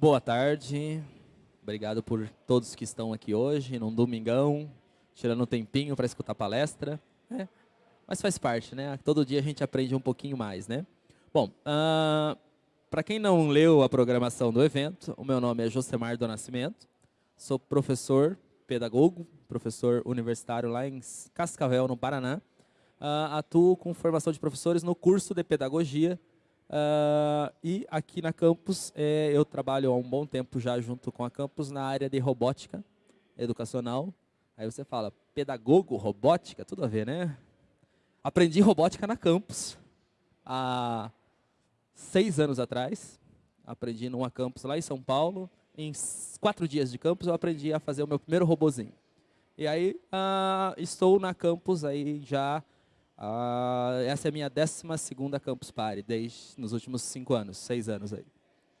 Boa tarde. Obrigado por todos que estão aqui hoje, num domingão, tirando um tempinho para escutar a palestra. Né? Mas faz parte, né? Todo dia a gente aprende um pouquinho mais, né? Bom, uh, ah, para quem não leu a programação do evento, o meu nome é Josemar do Nascimento. Sou professor, pedagogo, professor universitário lá em Cascavel, no Paraná. Uh, atuo com formação de professores no curso de pedagogia Uh, e aqui na campus, é, eu trabalho há um bom tempo já junto com a campus na área de robótica educacional. Aí você fala, pedagogo, robótica, tudo a ver, né? Aprendi robótica na campus há seis anos atrás. Aprendi numa campus lá em São Paulo. Em quatro dias de campus, eu aprendi a fazer o meu primeiro robozinho. E aí, uh, estou na campus aí já ah, essa é a minha 12 Campus Party, desde nos últimos cinco anos, seis anos aí.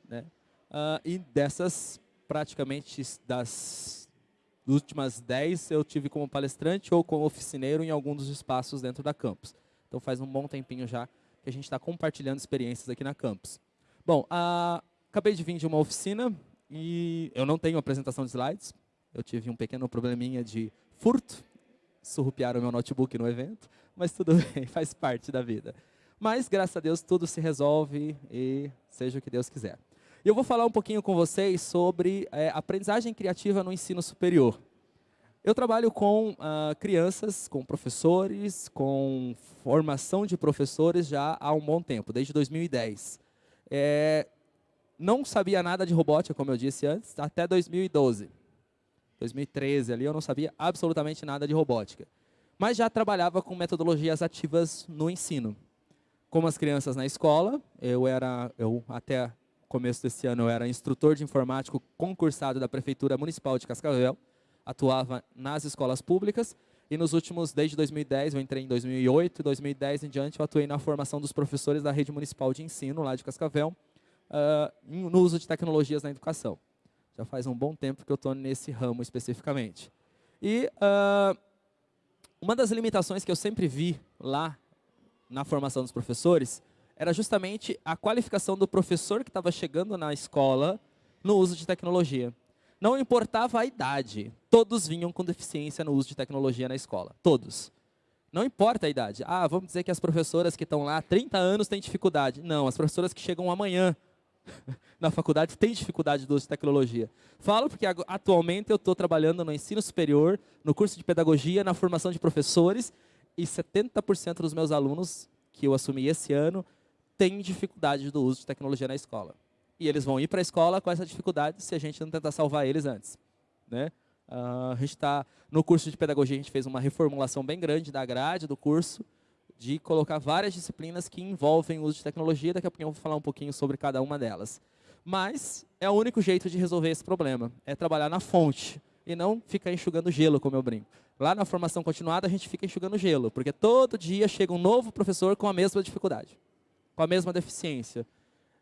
Né? Ah, e dessas, praticamente das últimas 10, eu tive como palestrante ou como oficineiro em algum dos espaços dentro da campus. Então faz um bom tempinho já que a gente está compartilhando experiências aqui na campus. Bom, ah, acabei de vir de uma oficina e eu não tenho apresentação de slides. Eu tive um pequeno probleminha de furto, surrupiaram meu notebook no evento mas tudo bem, faz parte da vida. Mas, graças a Deus, tudo se resolve e seja o que Deus quiser. E eu vou falar um pouquinho com vocês sobre é, aprendizagem criativa no ensino superior. Eu trabalho com uh, crianças, com professores, com formação de professores já há um bom tempo, desde 2010. É, não sabia nada de robótica, como eu disse antes, até 2012. 2013 ali eu não sabia absolutamente nada de robótica mas já trabalhava com metodologias ativas no ensino. Como as crianças na escola, eu era, eu até começo desse ano, eu era instrutor de informático concursado da Prefeitura Municipal de Cascavel, atuava nas escolas públicas, e nos últimos, desde 2010, eu entrei em 2008, 2010 em diante, eu atuei na formação dos professores da rede municipal de ensino, lá de Cascavel, uh, no uso de tecnologias na educação. Já faz um bom tempo que eu estou nesse ramo especificamente. E uh, uma das limitações que eu sempre vi lá na formação dos professores era justamente a qualificação do professor que estava chegando na escola no uso de tecnologia. Não importava a idade, todos vinham com deficiência no uso de tecnologia na escola, todos. Não importa a idade. Ah, vamos dizer que as professoras que estão lá há 30 anos têm dificuldade. Não, as professoras que chegam amanhã na faculdade tem dificuldade do uso de tecnologia. Falo porque atualmente eu estou trabalhando no ensino superior, no curso de pedagogia, na formação de professores, e 70% dos meus alunos que eu assumi esse ano têm dificuldade do uso de tecnologia na escola. E eles vão ir para a escola com essa dificuldade se a gente não tentar salvar eles antes. Né? Uh, a gente está no curso de pedagogia, a gente fez uma reformulação bem grande da grade do curso, de colocar várias disciplinas que envolvem o uso de tecnologia. Daqui a pouco eu vou falar um pouquinho sobre cada uma delas. Mas é o único jeito de resolver esse problema, é trabalhar na fonte e não ficar enxugando gelo, como eu brinco. Lá na formação continuada, a gente fica enxugando gelo, porque todo dia chega um novo professor com a mesma dificuldade, com a mesma deficiência.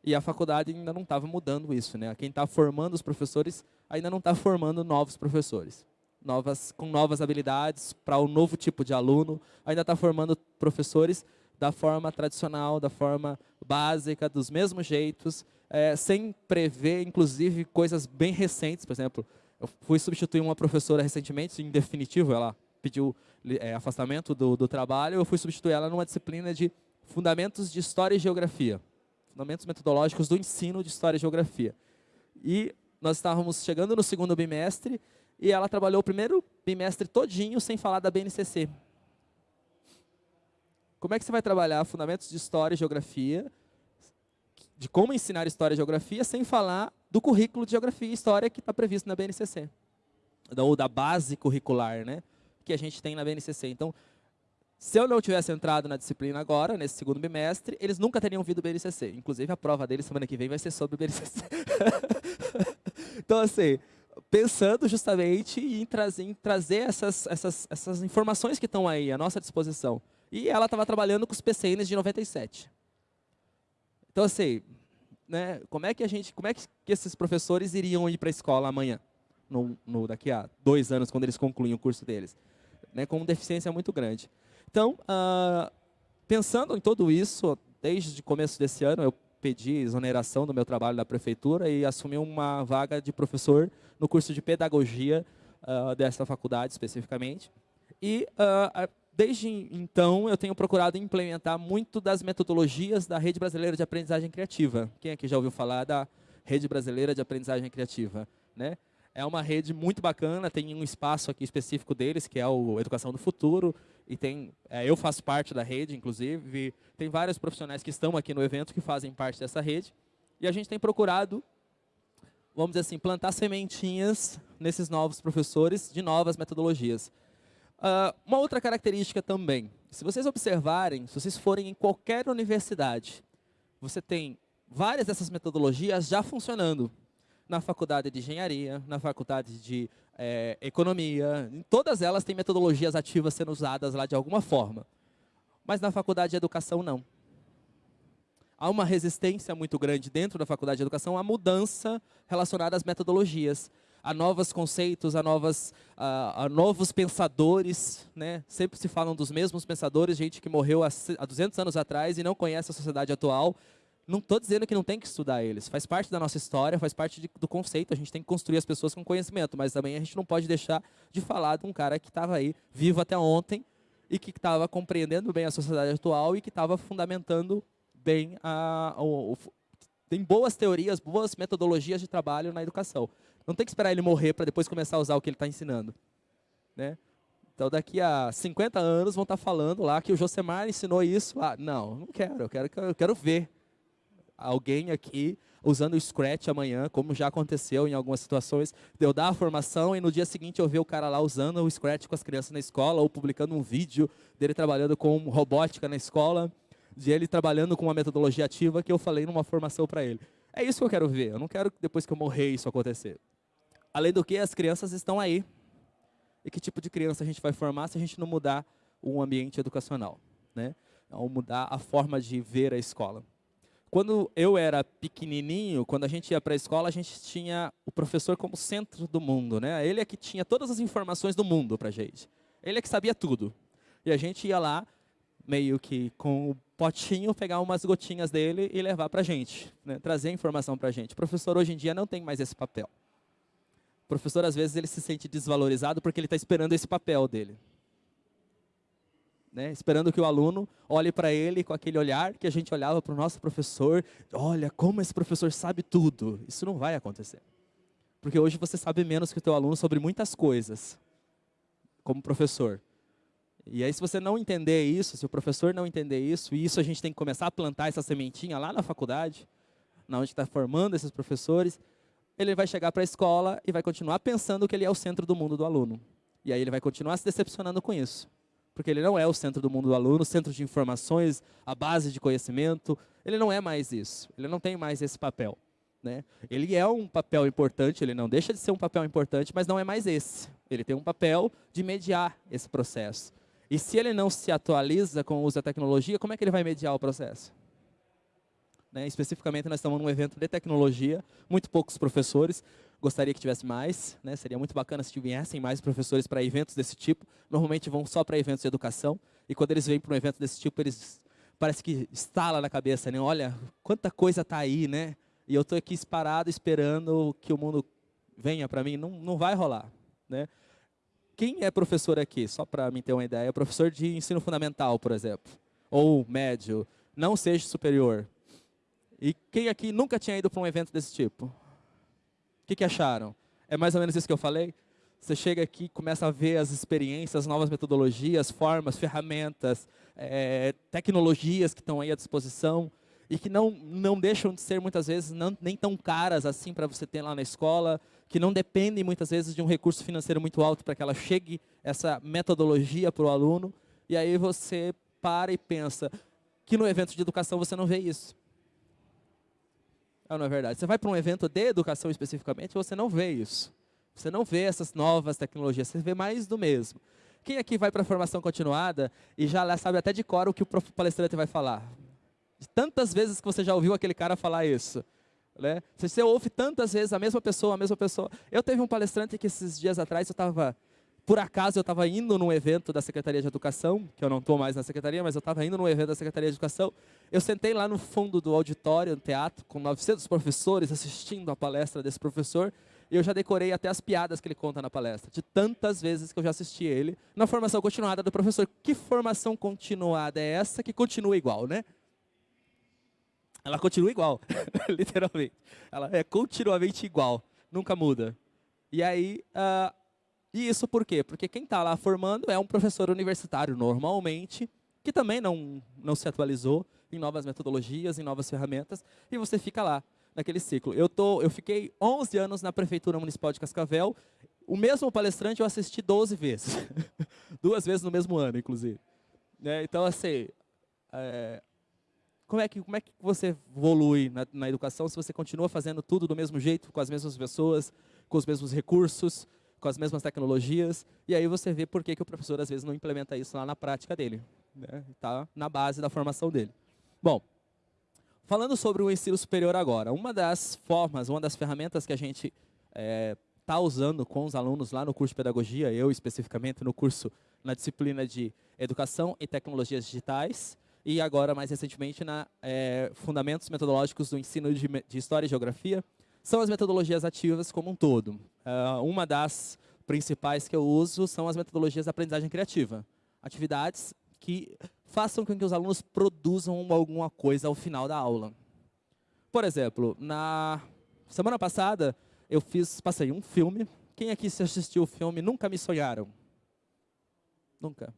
E a faculdade ainda não estava mudando isso. Né? Quem está formando os professores ainda não está formando novos professores novas, com novas habilidades para um novo tipo de aluno, ainda está formando professores da forma tradicional, da forma básica, dos mesmos jeitos, é, sem prever, inclusive, coisas bem recentes. Por exemplo, eu fui substituir uma professora recentemente, em definitivo, ela pediu é, afastamento do, do trabalho, eu fui substituir ela numa disciplina de Fundamentos de História e Geografia. Fundamentos metodológicos do ensino de História e Geografia. E nós estávamos chegando no segundo bimestre e ela trabalhou o primeiro bimestre todinho sem falar da BNCC. Como é que você vai trabalhar fundamentos de história e geografia, de como ensinar história e geografia, sem falar do currículo de geografia e história que está previsto na BNCC? Ou da base curricular, né? Que a gente tem na BNCC. Então, se eu não tivesse entrado na disciplina agora, nesse segundo bimestre, eles nunca teriam vindo BNCC. Inclusive, a prova deles semana que vem vai ser sobre BNCC. então, assim, pensando justamente em trazer, em trazer essas, essas, essas informações que estão aí à nossa disposição. E ela estava trabalhando com os PCNs de 97. Então, assim, né, como é que a gente, como é que esses professores iriam ir para a escola amanhã, no, no, daqui a dois anos, quando eles concluem o curso deles? Né, com deficiência muito grande. Então, uh, pensando em tudo isso, desde o começo desse ano, eu pedi exoneração do meu trabalho da prefeitura e assumi uma vaga de professor no curso de pedagogia uh, dessa faculdade especificamente. E uh, desde então eu tenho procurado implementar muito das metodologias da Rede Brasileira de Aprendizagem Criativa. Quem aqui já ouviu falar da Rede Brasileira de Aprendizagem Criativa? Né? É uma rede muito bacana, tem um espaço aqui específico deles, que é o Educação do Futuro, e tem, é, eu faço parte da rede, inclusive, tem vários profissionais que estão aqui no evento que fazem parte dessa rede, e a gente tem procurado, vamos dizer assim, plantar sementinhas nesses novos professores de novas metodologias. Uh, uma outra característica também, se vocês observarem, se vocês forem em qualquer universidade, você tem várias dessas metodologias já funcionando na faculdade de engenharia, na faculdade de é, economia, em todas elas têm metodologias ativas sendo usadas lá de alguma forma. Mas na faculdade de educação, não. Há uma resistência muito grande dentro da faculdade de educação à mudança relacionada às metodologias, a novos conceitos, a, novas, a, a novos pensadores. Né? Sempre se falam dos mesmos pensadores, gente que morreu há, há 200 anos atrás e não conhece a sociedade atual, não estou dizendo que não tem que estudar eles. Faz parte da nossa história, faz parte de, do conceito. A gente tem que construir as pessoas com conhecimento. Mas também a gente não pode deixar de falar de um cara que estava aí, vivo até ontem, e que estava compreendendo bem a sociedade atual e que estava fundamentando bem a, o, o, tem boas teorias, boas metodologias de trabalho na educação. Não tem que esperar ele morrer para depois começar a usar o que ele está ensinando. Né? Então, daqui a 50 anos, vão estar tá falando lá que o Josemar ensinou isso. Ah, não, não quero, eu quero, eu quero ver alguém aqui usando o Scratch amanhã, como já aconteceu em algumas situações, de eu dar a formação e no dia seguinte eu ver o cara lá usando o Scratch com as crianças na escola, ou publicando um vídeo dele trabalhando com robótica na escola, de ele trabalhando com uma metodologia ativa que eu falei numa formação para ele. É isso que eu quero ver, eu não quero depois que eu morrer isso acontecer. Além do que, as crianças estão aí. E que tipo de criança a gente vai formar se a gente não mudar o ambiente educacional? Né? Ou mudar a forma de ver a escola. Quando eu era pequenininho, quando a gente ia para a escola, a gente tinha o professor como centro do mundo. Né? Ele é que tinha todas as informações do mundo para a gente. Ele é que sabia tudo. E a gente ia lá, meio que com o potinho, pegar umas gotinhas dele e levar para a gente. Né? Trazer informação para a gente. O professor, hoje em dia, não tem mais esse papel. O professor, às vezes, ele se sente desvalorizado porque ele está esperando esse papel dele né? esperando que o aluno olhe para ele com aquele olhar que a gente olhava para o nosso professor. Olha, como esse professor sabe tudo. Isso não vai acontecer. Porque hoje você sabe menos que o teu aluno sobre muitas coisas, como professor. E aí, se você não entender isso, se o professor não entender isso, e isso a gente tem que começar a plantar essa sementinha lá na faculdade, na onde está formando esses professores, ele vai chegar para a escola e vai continuar pensando que ele é o centro do mundo do aluno. E aí ele vai continuar se decepcionando com isso porque ele não é o centro do mundo do aluno, o centro de informações, a base de conhecimento. Ele não é mais isso. Ele não tem mais esse papel. Né? Ele é um papel importante, ele não deixa de ser um papel importante, mas não é mais esse. Ele tem um papel de mediar esse processo. E se ele não se atualiza com o uso da tecnologia, como é que ele vai mediar o processo? Né? Especificamente, nós estamos num evento de tecnologia, muito poucos professores, Gostaria que tivesse mais, né? seria muito bacana se tivessem mais professores para eventos desse tipo. Normalmente vão só para eventos de educação, e quando eles vêm para um evento desse tipo, eles parece que estala na cabeça, né? Olha, quanta coisa está aí, né? E eu estou aqui parado esperando que o mundo venha para mim. Não, não vai rolar, né? Quem é professor aqui, só para mim ter uma ideia, professor de ensino fundamental, por exemplo, ou médio, não seja superior. E quem aqui nunca tinha ido para um evento desse tipo? que, que acharam? É mais ou menos isso que eu falei? Você chega aqui, começa a ver as experiências, novas metodologias, formas, ferramentas, é, tecnologias que estão aí à disposição e que não, não deixam de ser, muitas vezes, não, nem tão caras assim para você ter lá na escola, que não dependem, muitas vezes, de um recurso financeiro muito alto para que ela chegue, essa metodologia para o aluno. E aí você para e pensa que no evento de educação você não vê isso. Ah, não é verdade. Você vai para um evento de educação especificamente, você não vê isso. Você não vê essas novas tecnologias, você vê mais do mesmo. Quem aqui vai para a formação continuada e já sabe até de cor o que o palestrante vai falar? Tantas vezes que você já ouviu aquele cara falar isso. Né? Você ouve tantas vezes a mesma pessoa, a mesma pessoa. Eu teve um palestrante que esses dias atrás eu estava por acaso eu estava indo num evento da Secretaria de Educação, que eu não estou mais na Secretaria, mas eu estava indo num evento da Secretaria de Educação. Eu sentei lá no fundo do auditório, no teatro, com 900 professores assistindo a palestra desse professor, e eu já decorei até as piadas que ele conta na palestra, de tantas vezes que eu já assisti ele, na formação continuada do professor. Que formação continuada é essa que continua igual, né? Ela continua igual, literalmente. Ela é continuamente igual, nunca muda. E aí, uh, e isso por quê? Porque quem está lá formando é um professor universitário, normalmente, que também não, não se atualizou em novas metodologias, em novas ferramentas, e você fica lá, naquele ciclo. Eu, tô, eu fiquei 11 anos na Prefeitura Municipal de Cascavel, o mesmo palestrante eu assisti 12 vezes. Duas vezes no mesmo ano, inclusive. Né? Então, assim, é, como, é que, como é que você evolui na, na educação se você continua fazendo tudo do mesmo jeito, com as mesmas pessoas, com os mesmos recursos, com as mesmas tecnologias, e aí você vê por que, que o professor às vezes não implementa isso lá na prática dele. Está né? na base da formação dele. Bom, falando sobre o ensino superior agora, uma das formas, uma das ferramentas que a gente está é, tá usando com os alunos lá no curso de pedagogia, eu especificamente no curso, na disciplina de educação e tecnologias digitais, e agora mais recentemente na é, fundamentos metodológicos do ensino de, de história e geografia, são as metodologias ativas como um todo. Uh, uma das principais que eu uso são as metodologias de aprendizagem criativa. Atividades que façam com que os alunos produzam alguma coisa ao final da aula. Por exemplo, na semana passada, eu fiz, passei um filme. Quem aqui se assistiu o filme Nunca Me Sonharam? Nunca.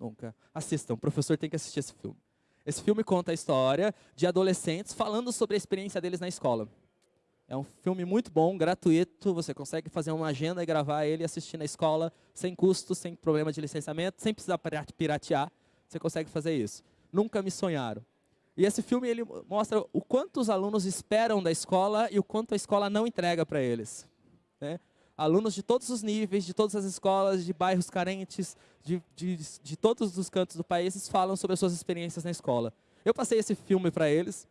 Nunca. Assistam, o professor tem que assistir esse filme. Esse filme conta a história de adolescentes falando sobre a experiência deles na escola. É um filme muito bom, gratuito, você consegue fazer uma agenda e gravar ele e assistir na escola, sem custo, sem problema de licenciamento, sem precisar piratear, você consegue fazer isso. Nunca me sonharam. E esse filme ele mostra o quanto os alunos esperam da escola e o quanto a escola não entrega para eles. Né? Alunos de todos os níveis, de todas as escolas, de bairros carentes, de, de, de todos os cantos do país, falam sobre as suas experiências na escola. Eu passei esse filme para eles,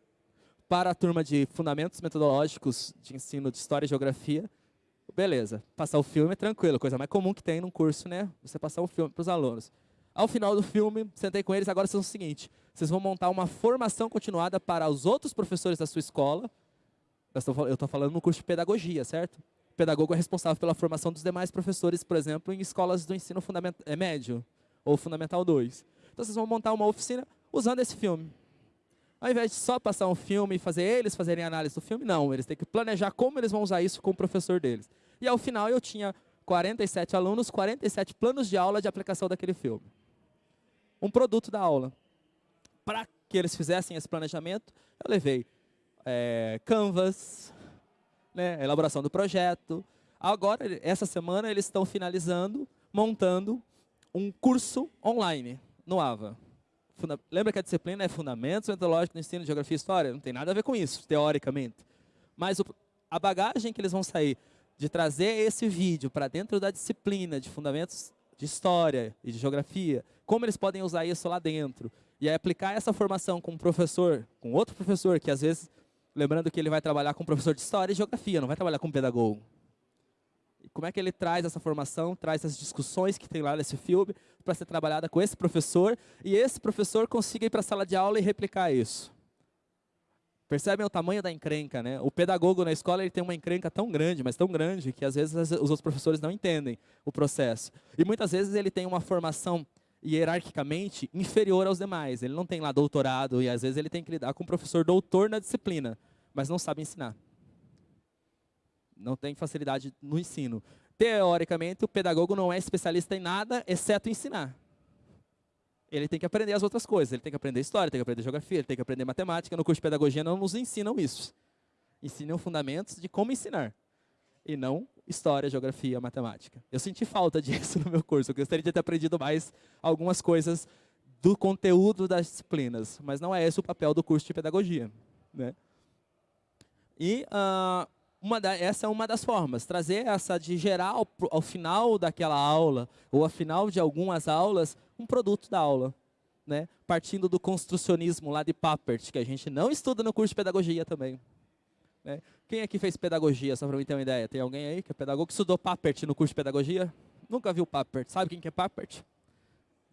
para a turma de Fundamentos Metodológicos de Ensino de História e Geografia, beleza, passar o filme é tranquilo, coisa mais comum que tem num curso, né? Você passar o filme para os alunos. Ao final do filme, sentei com eles, agora são o seguinte, vocês vão montar uma formação continuada para os outros professores da sua escola, eu estou falando no curso de pedagogia, certo? Pedagogo é responsável pela formação dos demais professores, por exemplo, em escolas do ensino é, médio ou fundamental 2. Então vocês vão montar uma oficina usando esse filme. Ao invés de só passar um filme e fazer eles fazerem análise do filme, não. Eles têm que planejar como eles vão usar isso com o professor deles. E ao final eu tinha 47 alunos, 47 planos de aula de aplicação daquele filme. Um produto da aula. Para que eles fizessem esse planejamento, eu levei é, Canvas, né, elaboração do projeto. Agora, essa semana, eles estão finalizando, montando um curso online no AVA. Lembra que a disciplina é Fundamentos Metodológicos do Ensino de Geografia e História? Não tem nada a ver com isso, teoricamente. Mas o, a bagagem que eles vão sair de trazer esse vídeo para dentro da disciplina de Fundamentos de História e de Geografia, como eles podem usar isso lá dentro, e aí aplicar essa formação com um professor, com outro professor, que às vezes, lembrando que ele vai trabalhar com professor de História e Geografia, não vai trabalhar com pedagogo. E como é que ele traz essa formação, traz as discussões que tem lá nesse filme, para ser trabalhada com esse professor, e esse professor consiga ir para a sala de aula e replicar isso. Percebem o tamanho da encrenca, né? O pedagogo na escola ele tem uma encrenca tão grande, mas tão grande, que às vezes os outros professores não entendem o processo. E muitas vezes ele tem uma formação hierarquicamente inferior aos demais. Ele não tem lá doutorado e às vezes ele tem que lidar com um professor doutor na disciplina, mas não sabe ensinar. Não tem facilidade no ensino teoricamente, o pedagogo não é especialista em nada, exceto ensinar. Ele tem que aprender as outras coisas. Ele tem que aprender história, tem que aprender geografia, tem que aprender matemática. No curso de pedagogia não nos ensinam isso. Ensinam fundamentos de como ensinar. E não história, geografia, matemática. Eu senti falta disso no meu curso. Eu gostaria de ter aprendido mais algumas coisas do conteúdo das disciplinas. Mas não é esse o papel do curso de pedagogia. Né? E uh, uma da, essa é uma das formas, trazer essa de gerar ao, ao, final daquela aula, ou ao final de algumas aulas, um produto da aula. Né? Partindo do construcionismo lá de Papert, que a gente não estuda no curso de pedagogia também. Né? Quem aqui fez pedagogia, só para mim ter uma ideia? Tem alguém aí que é pedagogo que estudou Papert no curso de pedagogia? Nunca viu Papert. Sabe quem que é Papert?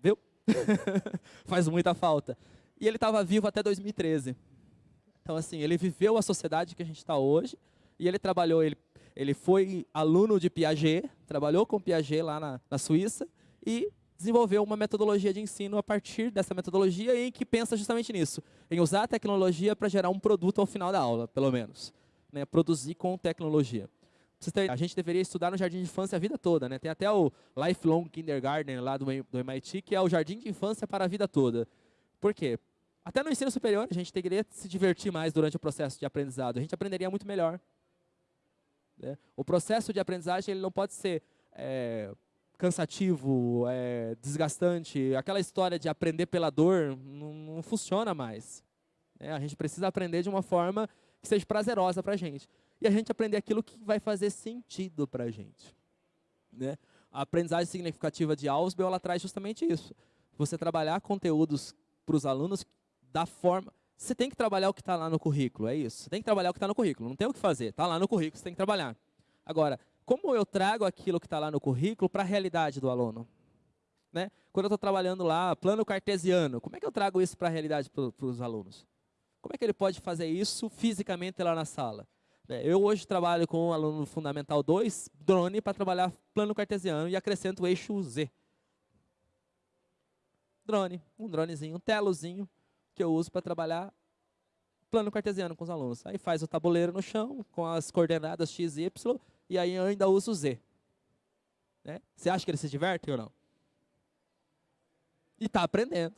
Viu? Faz muita falta. E ele estava vivo até 2013. Então, assim, ele viveu a sociedade que a gente está hoje e ele trabalhou, ele, ele foi aluno de Piaget, trabalhou com Piaget lá na, na Suíça e desenvolveu uma metodologia de ensino a partir dessa metodologia em que pensa justamente nisso, em usar a tecnologia para gerar um produto ao final da aula, pelo menos. Né, produzir com tecnologia. A gente deveria estudar no jardim de infância a vida toda. Né? Tem até o Lifelong Kindergarten lá do, MIT, que é o jardim de infância para a vida toda. Por quê? Até no ensino superior, a gente que se divertir mais durante o processo de aprendizado. A gente aprenderia muito melhor. Né? O processo de aprendizagem ele não pode ser é, cansativo, é, desgastante. Aquela história de aprender pela dor não, não funciona mais. Né? A gente precisa aprender de uma forma que seja prazerosa para a gente. E a gente aprender aquilo que vai fazer sentido para a gente. Né? A aprendizagem significativa de Ausubel, ela traz justamente isso. Você trabalhar conteúdos para os alunos da forma... Você tem que trabalhar o que está lá no currículo, é isso. Você tem que trabalhar o que está no currículo, não tem o que fazer. Está lá no currículo, você tem que trabalhar. Agora, como eu trago aquilo que está lá no currículo para a realidade do aluno? Né? Quando eu estou trabalhando lá, plano cartesiano, como é que eu trago isso para a realidade para os alunos? Como é que ele pode fazer isso fisicamente lá na sala? É, eu hoje trabalho com um aluno Fundamental 2, drone, para trabalhar plano cartesiano e acrescento o eixo Z. Drone, um dronezinho, um telozinho, que eu uso para trabalhar plano cartesiano com os alunos. Aí faz o tabuleiro no chão, com as coordenadas x e y, e aí eu ainda uso o z. Né? Você acha que ele se diverte ou não? E está aprendendo.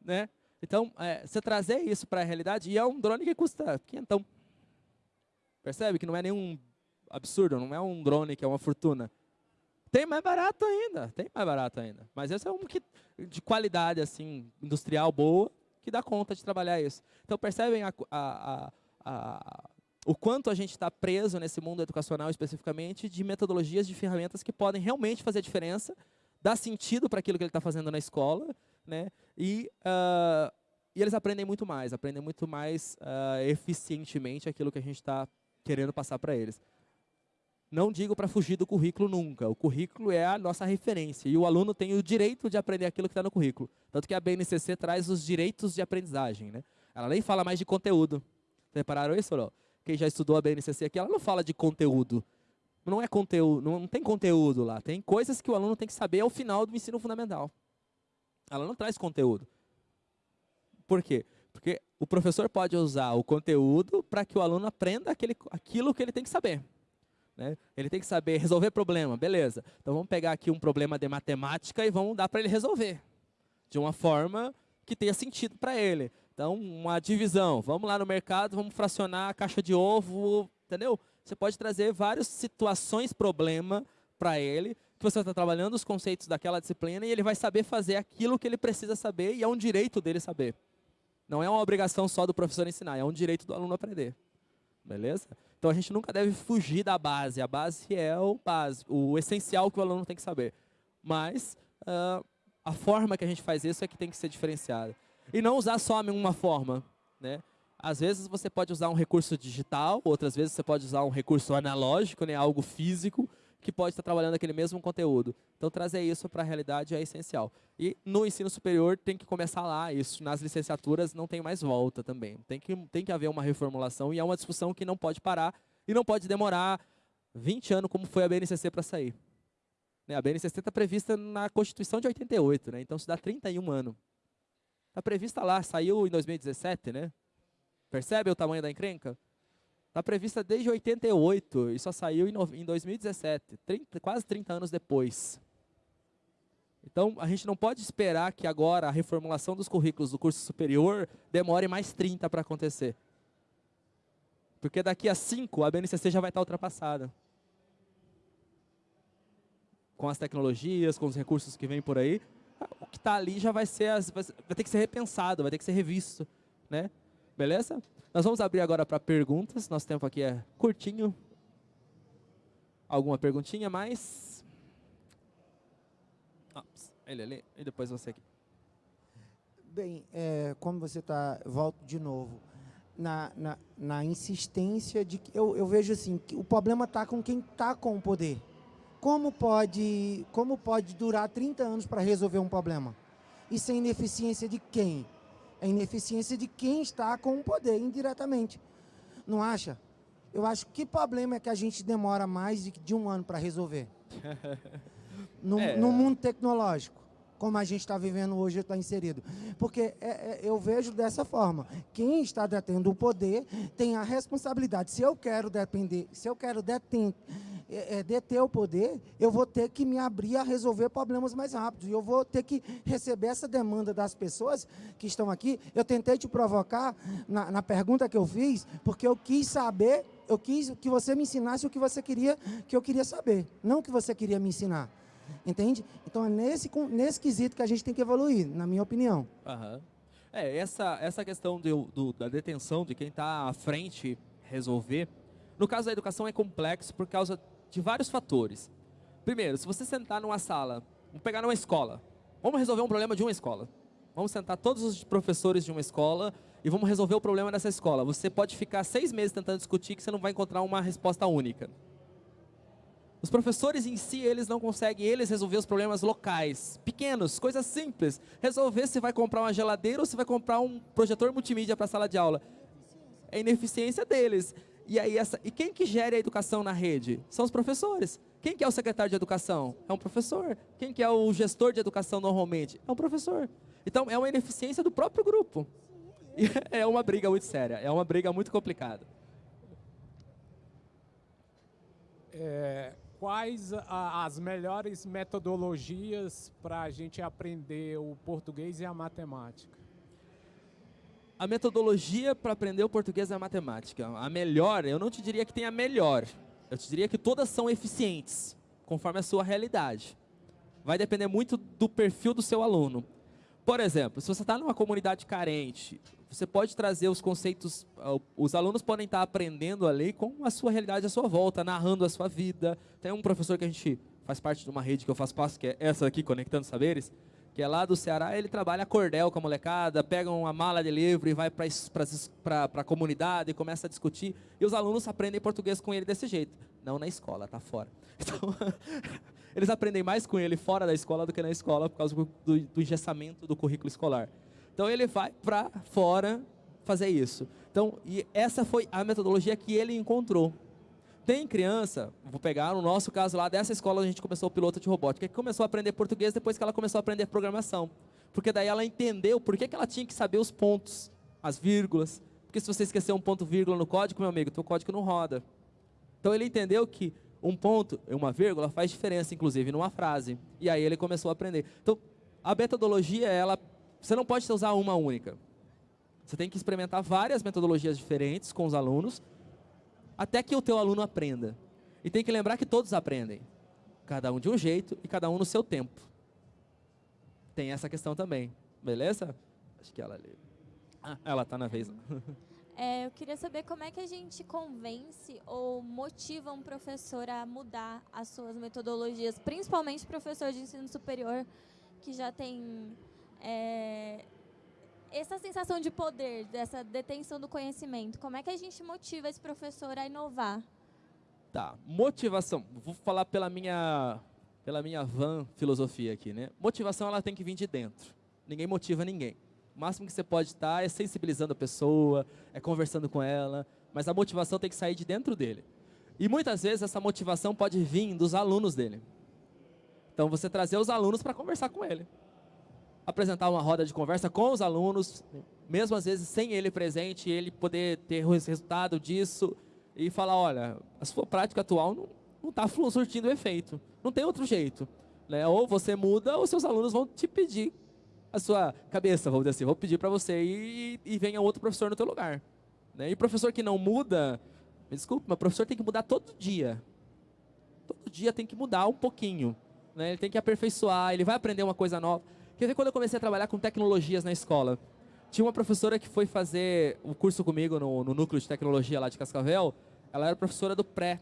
Né? Então, é, você trazer isso para a realidade, e é um drone que custa quinhentão. Percebe que não é nenhum absurdo, não é um drone que é uma fortuna. Tem mais barato ainda, tem mais barato ainda. Mas esse é um que, de qualidade assim industrial boa, que dá conta de trabalhar isso. Então, percebem a, a, a, o quanto a gente está preso nesse mundo educacional especificamente de metodologias, de ferramentas que podem realmente fazer diferença, dar sentido para aquilo que ele está fazendo na escola, né? e, uh, e eles aprendem muito mais, aprendem muito mais uh, eficientemente aquilo que a gente está querendo passar para eles. Não digo para fugir do currículo nunca. O currículo é a nossa referência e o aluno tem o direito de aprender aquilo que está no currículo. Tanto que a BNCC traz os direitos de aprendizagem. Né? Ela nem fala mais de conteúdo. Repararam isso não? Quem já estudou a BNCC aqui, ela não fala de conteúdo. Não é conteúdo, não tem conteúdo lá. Tem coisas que o aluno tem que saber ao final do ensino fundamental. Ela não traz conteúdo. Por quê? Porque o professor pode usar o conteúdo para que o aluno aprenda aquele, aquilo que ele tem que saber. Né? Ele tem que saber resolver problema, beleza. Então vamos pegar aqui um problema de matemática e vamos dar para ele resolver. De uma forma que tenha sentido para ele. Então, uma divisão. Vamos lá no mercado, vamos fracionar a caixa de ovo, entendeu? Você pode trazer várias situações, problema para ele, você está trabalhando os conceitos daquela disciplina e ele vai saber fazer aquilo que ele precisa saber e é um direito dele saber. Não é uma obrigação só do professor ensinar, é um direito do aluno aprender. Beleza? Então a gente nunca deve fugir da base. A base é o básico, o essencial que o aluno tem que saber. Mas uh, a forma que a gente faz isso é que tem que ser diferenciada. E não usar só uma forma. Né? Às vezes você pode usar um recurso digital, outras vezes você pode usar um recurso analógico, né? algo físico, que pode estar trabalhando aquele mesmo conteúdo. Então, trazer isso para a realidade é essencial. E no ensino superior tem que começar lá, isso nas licenciaturas não tem mais volta também. Tem que, tem que haver uma reformulação e é uma discussão que não pode parar e não pode demorar 20 anos como foi a BNCC para sair. Né, a BNCC está prevista na Constituição de 88, né? então isso dá 31 anos. Está prevista lá, saiu em 2017, né? Percebe o tamanho da encrenca? Está prevista desde 88 e só saiu em 2017, 30, quase 30 anos depois. Então, a gente não pode esperar que agora a reformulação dos currículos do curso superior demore mais 30 para acontecer. Porque daqui a 5 a BNCC já vai estar ultrapassada. Com as tecnologias, com os recursos que vêm por aí, o que está ali já vai, ser as, vai ter que ser repensado, vai ter que ser revisto. Né? Beleza? Nós vamos abrir agora para perguntas. Nosso tempo aqui é curtinho. Alguma perguntinha mais? Ops, ele ali e depois você aqui. Bem, é, como você está, volto de novo, na, na, na insistência de que eu, eu vejo assim, que o problema está com quem está com o poder. como pode, como pode durar 30 anos para resolver um problema? Isso é ineficiência de quem? É ineficiência de quem está com o poder, indiretamente. Não acha? Eu acho que problema é que a gente demora mais de, de um ano para resolver? no, é. no mundo tecnológico como a gente está vivendo hoje está inserido. Porque é, é, eu vejo dessa forma. Quem está detendo o poder tem a responsabilidade. Se eu quero depender, se eu quero deter, é, é, deter o poder, eu vou ter que me abrir a resolver problemas mais rápidos. E eu vou ter que receber essa demanda das pessoas que estão aqui. Eu tentei te provocar na, na pergunta que eu fiz, porque eu quis saber, eu quis que você me ensinasse o que você queria que eu queria saber, não o que você queria me ensinar. Entende? Então é nesse, nesse quesito que a gente tem que evoluir, na minha opinião. Uhum. É, essa, essa questão do, da detenção, de quem está à frente resolver, no caso da educação é complexo por causa de vários fatores. Primeiro, se você sentar numa sala, vamos pegar numa escola, vamos resolver um problema de uma escola. Vamos sentar todos os professores de uma escola e vamos resolver o problema dessa escola. Você pode ficar seis meses tentando discutir que você não vai encontrar uma resposta única. Os professores em si, eles não conseguem, eles resolver os problemas locais, pequenos, coisas simples. Resolver se vai comprar uma geladeira ou se vai comprar um projetor multimídia para a sala de aula. É ineficiência deles. E, aí essa, e quem que gera a educação na rede? São os professores. Quem que é o secretário de educação? É um professor. Quem que é o gestor de educação normalmente? É um professor. Então, é uma ineficiência do próprio grupo. E é uma briga muito séria, é uma briga muito complicada. É, quais a, as melhores metodologias para a gente aprender o português e a matemática? A metodologia para aprender o português e a matemática. A melhor, eu não te diria que tem a melhor. Eu te diria que todas são eficientes, conforme a sua realidade. Vai depender muito do perfil do seu aluno. Por exemplo, se você está numa comunidade carente, você pode trazer os conceitos, ah, os alunos podem estar aprendendo a lei com a sua realidade à sua volta, narrando a sua vida. Tem um professor que a gente faz parte de uma rede que eu faço parte, que é essa aqui, Conectando Saberes, que é lá do Ceará, ele trabalha cordel com a molecada, pega uma mala de livro e vai para a comunidade e começa a discutir. E os alunos aprendem português com ele desse jeito. Não na escola, tá fora. Então, eles aprendem mais com ele fora da escola do que na escola por causa do, do engessamento do currículo escolar. Então ele vai para fora fazer isso. Então, e essa foi a metodologia que ele encontrou. Tem criança, vou pegar no nosso caso lá dessa escola a gente começou o piloto de robótica, que começou a aprender português depois que ela começou a aprender programação. Porque daí ela entendeu por que, que ela tinha que saber os pontos, as vírgulas. Porque se você esquecer um ponto vírgula no código, meu amigo, teu código não roda. Então ele entendeu que um ponto e uma vírgula faz diferença, inclusive, numa frase. E aí ele começou a aprender. Então, a metodologia, ela você não pode usar uma única. Você tem que experimentar várias metodologias diferentes com os alunos, até que o teu aluno aprenda. E tem que lembrar que todos aprendem. Cada um de um jeito e cada um no seu tempo. Tem essa questão também. Beleza? Acho que ela ali. Ah, ela está na vez. É, eu queria saber como é que a gente convence ou motiva um professor a mudar as suas metodologias, principalmente professor de ensino superior que já tem é, essa sensação de poder, dessa detenção do conhecimento, como é que a gente motiva esse professor a inovar? Tá, motivação. Vou falar pela minha, pela minha van filosofia aqui, né? Motivação ela tem que vir de dentro. Ninguém motiva ninguém. O máximo que você pode estar é sensibilizando a pessoa, é conversando com ela, mas a motivação tem que sair de dentro dele. E muitas vezes essa motivação pode vir dos alunos dele. Então você trazer os alunos para conversar com ele apresentar uma roda de conversa com os alunos, mesmo às vezes sem ele presente, ele poder ter o resultado disso e falar, olha, a sua prática atual não está surtindo efeito, não tem outro jeito. Né? Ou você muda, ou seus alunos vão te pedir a sua cabeça, vamos dizer assim, vou pedir para você e, e venha outro professor no teu lugar. Né? E professor que não muda, me desculpe, mas professor tem que mudar todo dia. Todo dia tem que mudar um pouquinho. Né? Ele tem que aperfeiçoar, ele vai aprender uma coisa nova. Quer ver quando eu comecei a trabalhar com tecnologias na escola? Tinha uma professora que foi fazer o curso comigo no, no núcleo de tecnologia lá de Cascavel. Ela era professora do pré,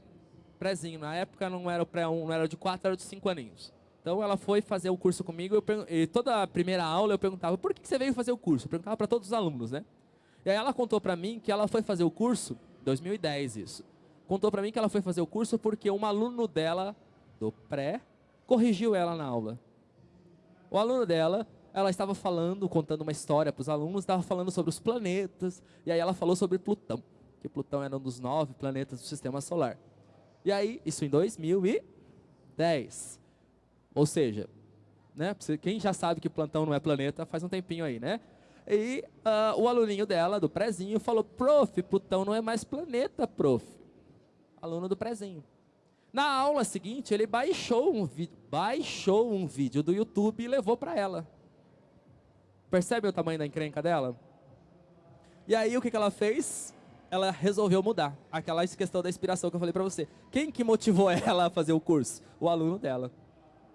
prézinho. Na época não era o pré 1, não era de 4, era de 5 aninhos. Então ela foi fazer o curso comigo e toda a primeira aula eu perguntava, por que você veio fazer o curso? Eu perguntava para todos os alunos, né? E aí ela contou para mim que ela foi fazer o curso, 2010 isso, contou para mim que ela foi fazer o curso porque um aluno dela do pré corrigiu ela na aula. O aluno dela, ela estava falando, contando uma história para os alunos, estava falando sobre os planetas, e aí ela falou sobre Plutão, que Plutão era um dos nove planetas do Sistema Solar. E aí, isso em 2010. Ou seja, né, quem já sabe que Plutão não é planeta, faz um tempinho aí, né? E uh, o aluninho dela, do prezinho, falou, prof, Plutão não é mais planeta, prof. Aluno do prezinho. Na aula seguinte, ele baixou um, baixou um vídeo do YouTube e levou para ela. Percebe o tamanho da encrenca dela? E aí, o que, que ela fez? Ela resolveu mudar. Aquela questão da inspiração que eu falei para você. Quem que motivou ela a fazer o curso? O aluno dela.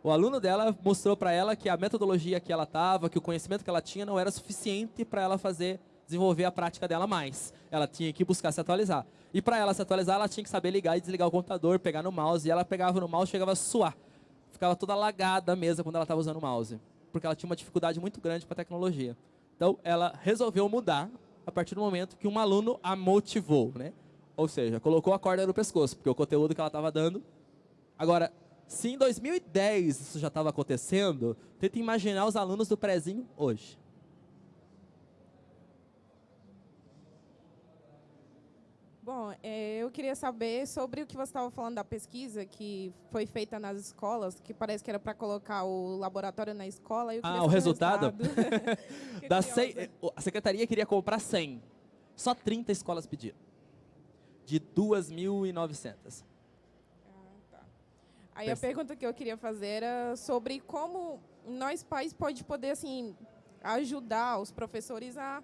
O aluno dela mostrou para ela que a metodologia que ela estava, que o conhecimento que ela tinha não era suficiente para ela fazer, desenvolver a prática dela mais. Ela tinha que buscar se atualizar. E para ela se atualizar, ela tinha que saber ligar e desligar o computador, pegar no mouse. E ela pegava no mouse, chegava a suar. Ficava toda lagada a mesa quando ela estava usando o mouse. Porque ela tinha uma dificuldade muito grande com a tecnologia. Então, ela resolveu mudar a partir do momento que um aluno a motivou, né? Ou seja, colocou a corda no pescoço, porque o conteúdo que ela estava dando. Agora, se em 2010 isso já estava acontecendo, tenta imaginar os alunos do prezinho hoje. Bom, é, eu queria saber sobre o que você estava falando da pesquisa que foi feita nas escolas, que parece que era para colocar o laboratório na escola. ah, o resultado? resultado. da 100, a secretaria queria comprar 100. Só 30 escolas pediram. De 2.900. Aí a pergunta que eu queria fazer era sobre como nós pais pode poder assim ajudar os professores a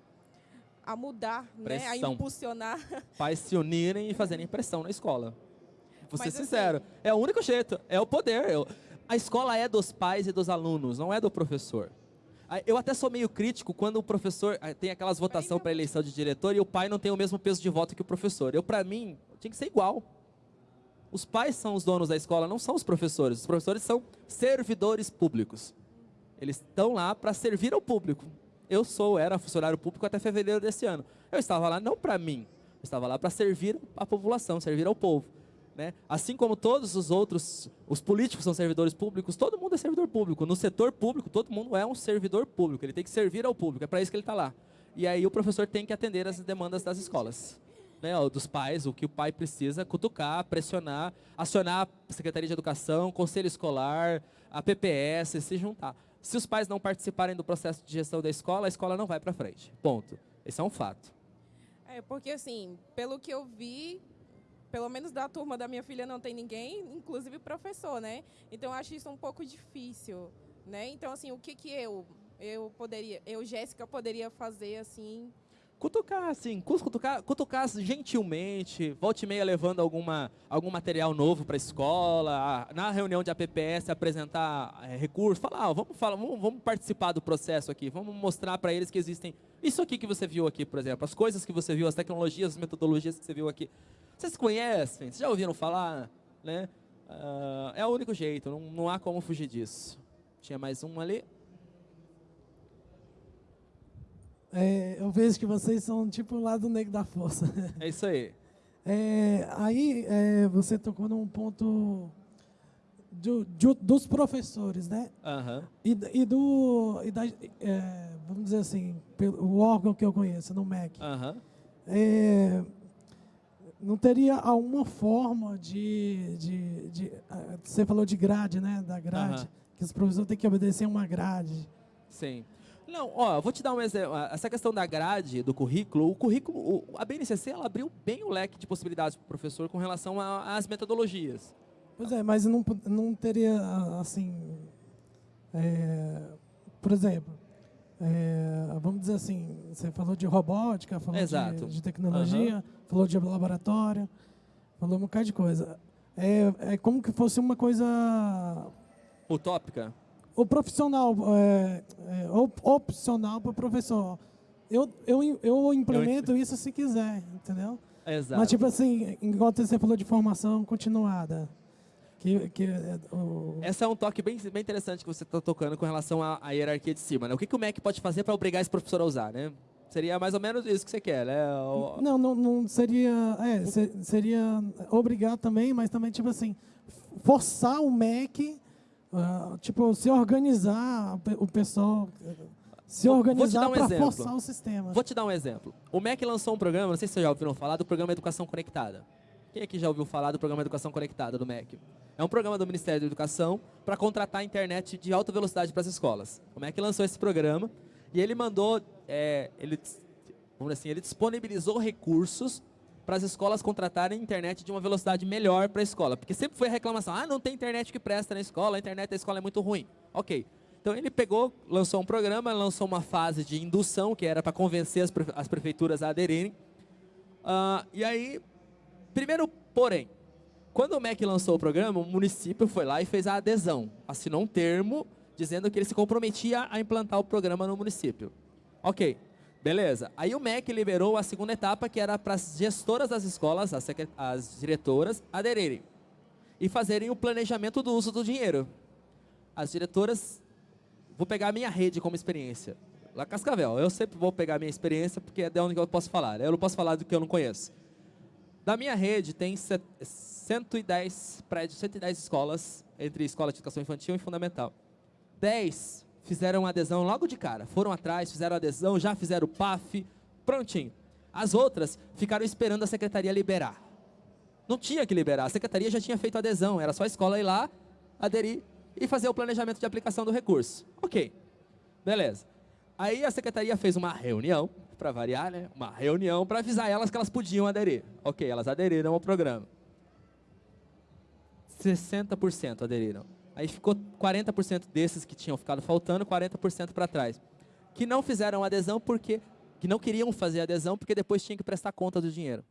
a mudar, né, a impulsionar. Pais se unirem e fazerem pressão na escola. Vou ser Mas, assim, sincero, assim, é o único jeito, é o poder. A escola é dos pais e dos alunos, não é do professor. Eu até sou meio crítico quando o professor tem aquelas votação para eleição de diretor e o pai não tem o mesmo peso de voto que o professor. Eu, para mim, tinha que ser igual. Os pais são os donos da escola, não são os professores. Os professores são servidores públicos. Eles estão lá para servir ao público. Eu sou, era funcionário público até fevereiro desse ano. Eu estava lá não para mim, eu estava lá para servir a população, servir ao povo. Né? Assim como todos os outros, os políticos são servidores públicos, todo mundo é servidor público. No setor público, todo mundo é um servidor público. Ele tem que servir ao público, é para isso que ele está lá. E aí o professor tem que atender as demandas das escolas né, dos pais, o que o pai precisa, cutucar, pressionar, acionar a Secretaria de Educação, Conselho Escolar, a PPS, se juntar. Se os pais não participarem do processo de gestão da escola, a escola não vai para frente. Ponto. Esse é um fato. É, porque assim, pelo que eu vi, pelo menos da turma da minha filha não tem ninguém, inclusive professor, né? Então eu acho isso um pouco difícil, né? Então assim, o que que eu eu poderia, eu Jéssica poderia fazer assim cutucar, assim, cutucar, cutucar gentilmente, volte e meia levando alguma, algum material novo para a escola, na reunião de APPS apresentar é, recursos, falar, ah, vamos, falar vamos, vamos participar do processo aqui, vamos mostrar para eles que existem isso aqui que você viu aqui, por exemplo, as coisas que você viu, as tecnologias, as metodologias que você viu aqui. Vocês conhecem? Vocês já ouviram falar? Né? Uh, é o único jeito, não, não há como fugir disso. Tinha mais um ali. É, eu vejo que vocês são tipo o lado negro da força. É isso aí. É, aí é, você tocou num ponto do, do, dos professores, né? Uhum. E, e, do, e da, é, vamos dizer assim, pelo, o órgão que eu conheço, no MEC. Uhum. não teria alguma forma de, de, de, Você falou de grade, né? Da grade. Uhum. Que os professores têm que obedecer uma grade. Sim. Não, ó, vou te dar um exemplo. Essa questão da grade, do currículo, o currículo, a BNCC, ela abriu bem o leque de possibilidades para o professor com relação às metodologias. Pois é, mas não, não teria, assim, é, por exemplo, é, vamos dizer assim, você falou de robótica, falou de, de, tecnologia, uhum. falou de laboratório, falou um bocado de coisa. É, é como que fosse uma coisa... Utópica? O profissional, é, é, opcional para o professor. Eu, eu, eu implemento eu... isso se quiser, entendeu? Exato. Mas, tipo assim, enquanto você falou de formação continuada. Que, que, é, o... Esse é um toque bem, bem interessante que você está tocando com relação à, à, hierarquia de cima. Né? O que, que o MEC pode fazer para obrigar esse professor a usar, né? Seria mais ou menos isso que você quer, né? O... Não, não, não seria... É, seria obrigar também, mas também, tipo assim, forçar o MEC, uh, tipo, se organizar, o pessoal se organizar um para forçar o sistema. Vou te dar um exemplo. O MEC lançou um programa, não sei se vocês já ouviram falar, do programa Educação Conectada. Quem aqui já ouviu falar do programa Educação Conectada do MEC? É um programa do Ministério da Educação para contratar internet de alta velocidade para as escolas. O MEC lançou esse programa e ele mandou, é, ele, vamos assim, ele disponibilizou recursos para as escolas contratarem internet de uma velocidade melhor para a escola. Porque sempre foi a reclamação, ah, não tem internet que presta na escola, a internet da escola é muito ruim. Ok, então ele pegou, lançou um programa, lançou uma fase de indução, que era para convencer as, as, prefeituras a aderirem. Uh, e aí, primeiro porém, quando o MEC lançou o programa, o município foi lá e fez a adesão. Assinou um termo dizendo que ele se comprometia a implantar o programa no município. Ok, beleza. Aí o MEC liberou a segunda etapa, que era para as gestoras das escolas, as, as diretoras, aderirem. E fazerem o planejamento do uso do dinheiro. As diretoras vou pegar a minha rede como experiência. Lá Cascavel, eu sempre vou pegar a minha experiência porque é de onde eu posso falar. Eu não posso falar do que eu não conheço. Da minha rede tem 110 prédios, 110 escolas, entre escola de educação infantil e fundamental. 10 fizeram adesão logo de cara. Foram atrás, fizeram adesão, já fizeram o PAF, prontinho. As outras ficaram esperando a secretaria liberar. Não tinha que liberar, a secretaria já tinha feito adesão, era só a escola ir lá, aderir e fazer o planejamento de aplicação do recurso. Ok, beleza. Aí a secretaria fez uma reunião, para variar, né? Uma reunião para avisar elas que elas podiam aderir. Ok, elas aderiram ao programa. 60% aderiram. Aí ficou 40% desses que tinham ficado faltando, 40% para trás. Que não fizeram adesão porque que não queriam fazer adesão porque depois tinham que prestar conta do dinheiro.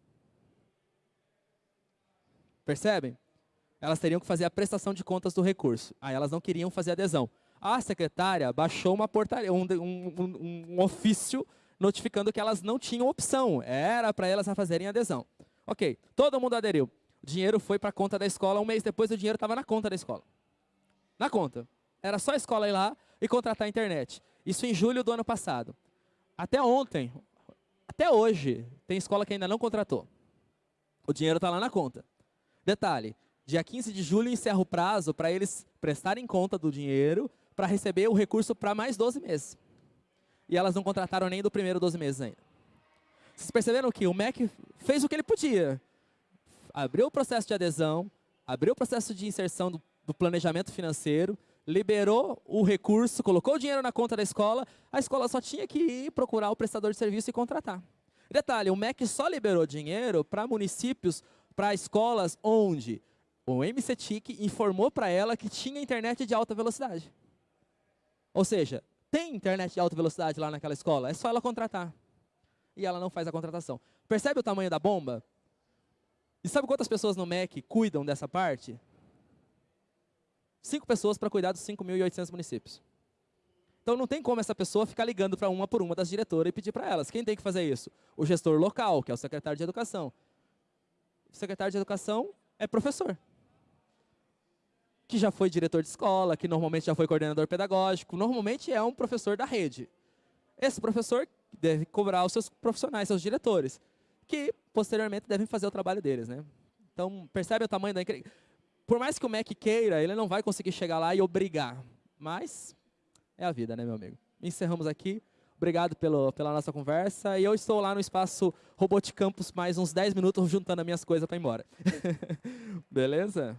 Percebem? elas teriam que fazer a prestação de contas do recurso. Aí elas não queriam fazer adesão. A secretária baixou uma portaria, um, um, um ofício notificando que elas não tinham opção. Era para elas fazerem adesão. Ok, todo mundo aderiu. O dinheiro foi para a conta da escola. Um mês depois, o dinheiro estava na conta da escola. Na conta. Era só a escola ir lá e contratar a internet. Isso em julho do ano passado. Até ontem, até hoje, tem escola que ainda não contratou. O dinheiro está lá na conta. Detalhe, Dia 15 de julho encerra o prazo para eles prestarem conta do dinheiro para receber o recurso para mais 12 meses. E elas não contrataram nem do primeiro 12 meses ainda. Vocês perceberam que o MEC fez o que ele podia. Abriu o processo de adesão, abriu o processo de inserção do, do planejamento financeiro, liberou o recurso, colocou o dinheiro na conta da escola, a escola só tinha que ir procurar o prestador de serviço e contratar. Detalhe, o MEC só liberou dinheiro para municípios, para escolas onde o MCTIC informou para ela que tinha internet de alta velocidade. Ou seja, tem internet de alta velocidade lá naquela escola, é só ela contratar. E ela não faz a contratação. Percebe o tamanho da bomba? E sabe quantas pessoas no MEC cuidam dessa parte? Cinco pessoas para cuidar dos 5.800 municípios. Então não tem como essa pessoa ficar ligando para uma por uma das diretoras e pedir para elas. Quem tem que fazer isso? O gestor local, que é o secretário de educação. O secretário de educação é professor que já foi diretor de escola, que normalmente já foi coordenador pedagógico, normalmente é um professor da rede. Esse professor deve cobrar os seus profissionais, seus diretores, que posteriormente devem fazer o trabalho deles. Né? Então, percebe o tamanho da... Por mais que o MEC queira, ele não vai conseguir chegar lá e obrigar. Mas é a vida, né, meu amigo? Encerramos aqui. Obrigado pelo, pela nossa conversa. E eu estou lá no espaço Robot Campus mais uns 10 minutos juntando as minhas coisas para ir embora. Beleza?